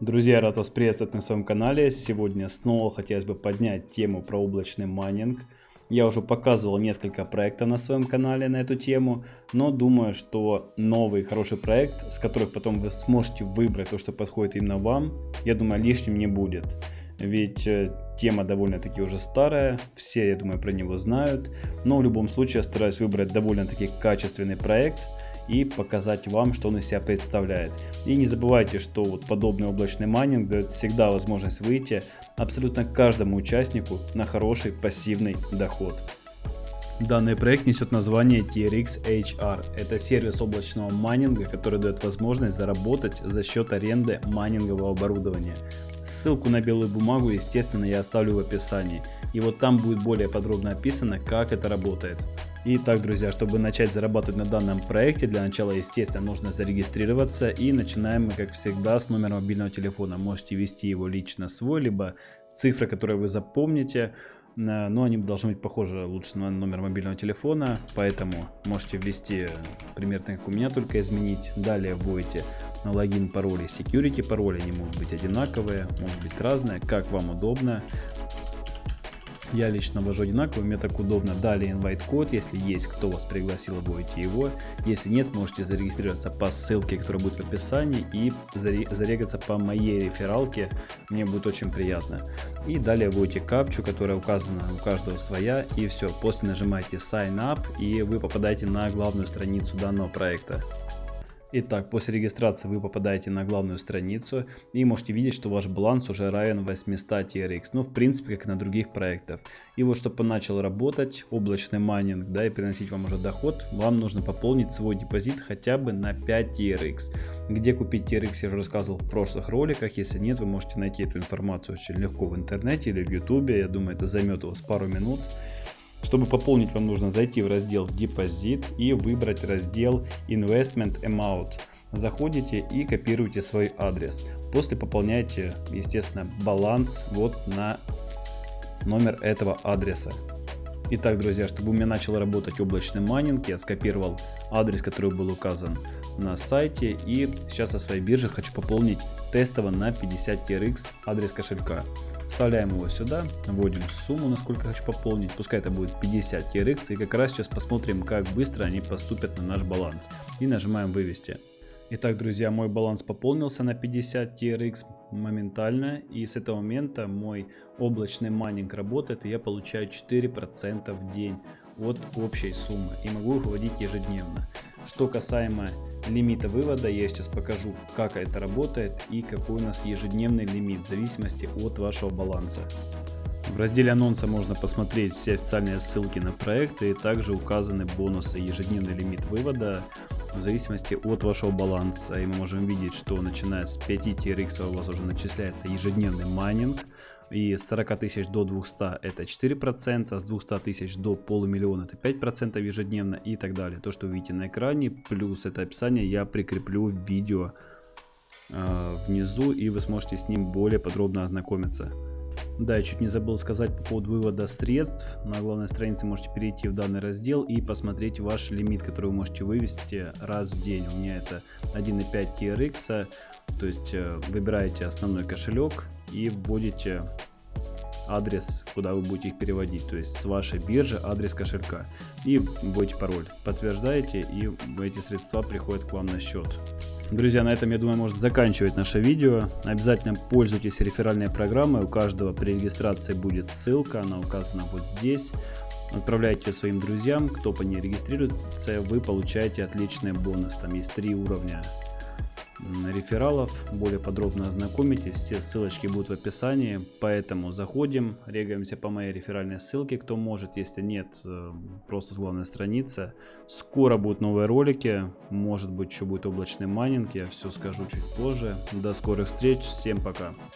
Друзья, рад вас приветствовать на своем канале. Сегодня снова хотелось бы поднять тему про облачный майнинг. Я уже показывал несколько проектов на своем канале на эту тему, но думаю, что новый хороший проект, с которых потом вы сможете выбрать то, что подходит именно вам, я думаю, лишним не будет. Ведь э, тема довольно-таки уже старая, все, я думаю, про него знают, но в любом случае я стараюсь выбрать довольно-таки качественный проект, и показать вам, что он из себя представляет. И не забывайте, что вот подобный облачный майнинг дает всегда возможность выйти абсолютно каждому участнику на хороший пассивный доход. Данный проект несет название TRX HR. Это сервис облачного майнинга, который дает возможность заработать за счет аренды майнингового оборудования. Ссылку на белую бумагу, естественно, я оставлю в описании. И вот там будет более подробно описано, как это работает. Итак, друзья, чтобы начать зарабатывать на данном проекте, для начала, естественно, нужно зарегистрироваться. И начинаем мы, как всегда, с номера мобильного телефона. Можете ввести его лично свой, либо цифры, которые вы запомните. Э, но они должны быть похожи лучше на номер мобильного телефона, поэтому можете ввести примерно как у меня, только изменить. Далее вводите логин, пароль и security пароли, они могут быть одинаковые, могут быть разные, как вам удобно. Я лично ввожу одинаково, мне так удобно. Далее invite код, если есть кто вас пригласил, вводите его. Если нет, можете зарегистрироваться по ссылке, которая будет в описании и зарегаться по моей рефералке, мне будет очень приятно. И далее вводите капчу, которая указана у каждого своя и все. После нажимаете sign up и вы попадаете на главную страницу данного проекта. Итак, после регистрации вы попадаете на главную страницу и можете видеть, что ваш баланс уже равен 800 TRX. Ну, в принципе, как и на других проектах. И вот, чтобы начал работать облачный майнинг, да, и приносить вам уже доход, вам нужно пополнить свой депозит хотя бы на 5 TRX. Где купить TRX, я уже рассказывал в прошлых роликах. Если нет, вы можете найти эту информацию очень легко в интернете или в YouTube. Я думаю, это займет у вас пару минут. Чтобы пополнить, вам нужно зайти в раздел депозит и выбрать раздел Investment Amount. Заходите и копируете свой адрес. После пополняете, естественно, баланс вот на номер этого адреса. Итак, друзья, чтобы у меня начал работать облачный майнинг, я скопировал адрес, который был указан на сайте. И сейчас со своей биржи хочу пополнить тестово на 50 TRX адрес кошелька. Вставляем его сюда, вводим сумму, насколько хочу пополнить. Пускай это будет 50 TRX. И как раз сейчас посмотрим, как быстро они поступят на наш баланс. И нажимаем вывести. Итак, друзья, мой баланс пополнился на 50 TRX моментально. И с этого момента мой облачный майнинг работает. И я получаю 4% в день от общей суммы. И могу их выводить ежедневно. Что касаемо лимита вывода, я сейчас покажу, как это работает и какой у нас ежедневный лимит в зависимости от вашего баланса. В разделе анонса можно посмотреть все официальные ссылки на проекты и также указаны бонусы ежедневный лимит вывода в зависимости от вашего баланса. И мы можем видеть, что начиная с 5 TRX у вас уже начисляется ежедневный майнинг. И с 40 тысяч до 200 это 4%, с 200 тысяч до полумиллиона это 5% ежедневно и так далее. То, что вы видите на экране, плюс это описание я прикреплю в видео э, внизу и вы сможете с ним более подробно ознакомиться. Да, я чуть не забыл сказать по поводу вывода средств. На главной странице можете перейти в данный раздел и посмотреть ваш лимит, который вы можете вывести раз в день. У меня это 1.5 TRX, то есть э, выбираете основной кошелек и вводите адрес, куда вы будете их переводить, то есть с вашей биржи адрес кошелька и вводите пароль, подтверждаете и эти средства приходят к вам на счет. Друзья, на этом, я думаю, можно заканчивать наше видео. Обязательно пользуйтесь реферальной программой. У каждого при регистрации будет ссылка, она указана вот здесь. Отправляйте своим друзьям, кто по ней регистрируется, вы получаете отличный бонус. Там есть три уровня рефералов, более подробно ознакомитесь, все ссылочки будут в описании, поэтому заходим, регаемся по моей реферальной ссылке, кто может, если нет, э, просто с главной страницы. Скоро будут новые ролики, может быть еще будет облачный майнинг, я все скажу чуть позже. До скорых встреч, всем пока!